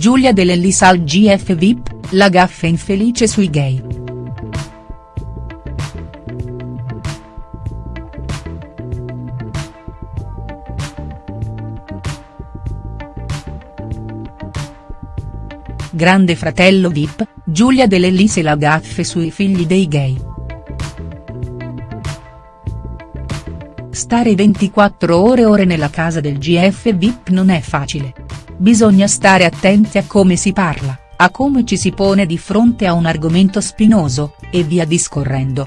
Giulia Dell'Ellis al GF VIP, la gaffa infelice sui gay. Grande fratello Vip, Giulia Dell'Ellis e la gaffe sui figli dei gay. Stare 24 ore ore nella casa del GF Vip non è facile. Bisogna stare attenti a come si parla, a come ci si pone di fronte a un argomento spinoso, e via discorrendo.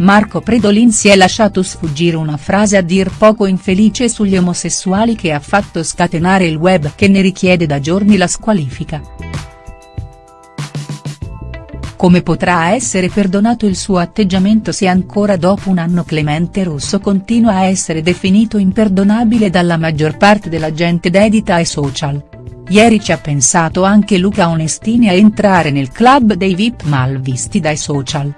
Marco Predolin si è lasciato sfuggire una frase a dir poco infelice sugli omosessuali che ha fatto scatenare il web che ne richiede da giorni la squalifica. Come potrà essere perdonato il suo atteggiamento se ancora dopo un anno Clemente Rosso continua a essere definito imperdonabile dalla maggior parte della gente dedita ai social? Ieri ci ha pensato anche Luca Onestini a entrare nel club dei VIP malvisti dai social.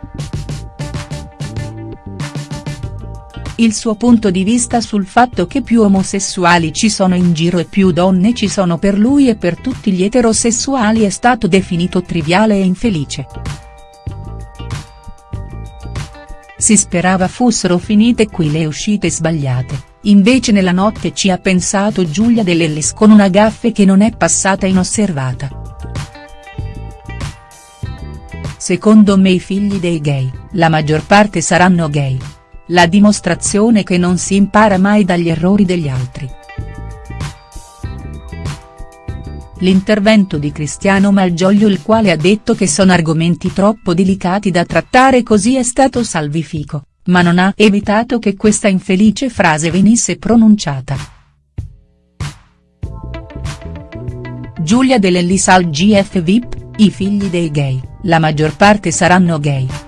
Il suo punto di vista sul fatto che più omosessuali ci sono in giro e più donne ci sono per lui e per tutti gli eterosessuali è stato definito triviale e infelice. Si sperava fossero finite qui le uscite sbagliate, invece nella notte ci ha pensato Giulia Dell'Ellis con una gaffe che non è passata inosservata. Secondo me i figli dei gay, la maggior parte saranno gay, la dimostrazione che non si impara mai dagli errori degli altri. L'intervento di Cristiano Malgioglio il quale ha detto che sono argomenti troppo delicati da trattare così è stato salvifico, ma non ha evitato che questa infelice frase venisse pronunciata. Giulia Dell'Ellis al GF VIP, i figli dei gay, la maggior parte saranno gay.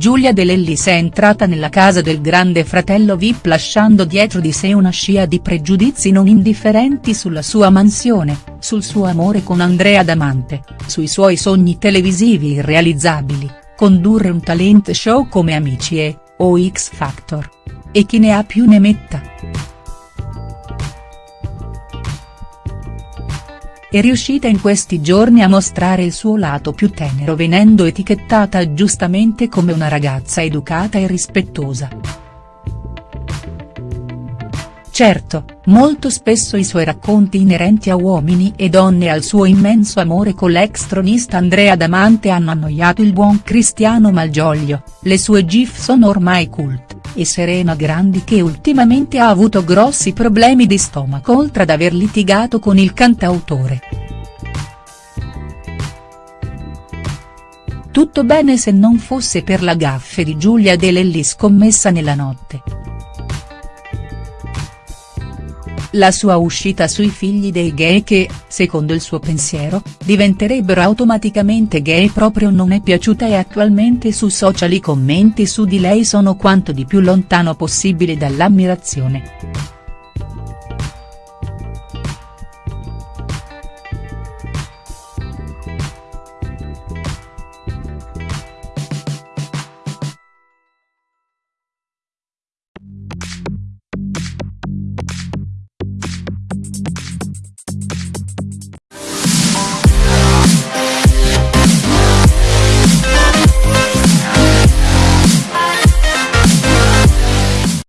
Giulia Dell'Ellis è entrata nella casa del grande fratello Vip lasciando dietro di sé una scia di pregiudizi non indifferenti sulla sua mansione, sul suo amore con Andrea Damante, sui suoi sogni televisivi irrealizzabili, condurre un talent show come Amici e, o X Factor. E chi ne ha più ne metta. È riuscita in questi giorni a mostrare il suo lato più tenero venendo etichettata giustamente come una ragazza educata e rispettosa. Certo, molto spesso i suoi racconti inerenti a uomini e donne e al suo immenso amore con l'ex tronista Andrea Damante hanno annoiato il buon Cristiano Malgioglio, le sue gif sono ormai cult, e Serena Grandi che ultimamente ha avuto grossi problemi di stomaco oltre ad aver litigato con il cantautore. Tutto bene se non fosse per la gaffe di Giulia Dell'Ellis scommessa nella notte. La sua uscita sui figli dei gay che, secondo il suo pensiero, diventerebbero automaticamente gay proprio non è piaciuta e attualmente su social i commenti su di lei sono quanto di più lontano possibile dall'ammirazione.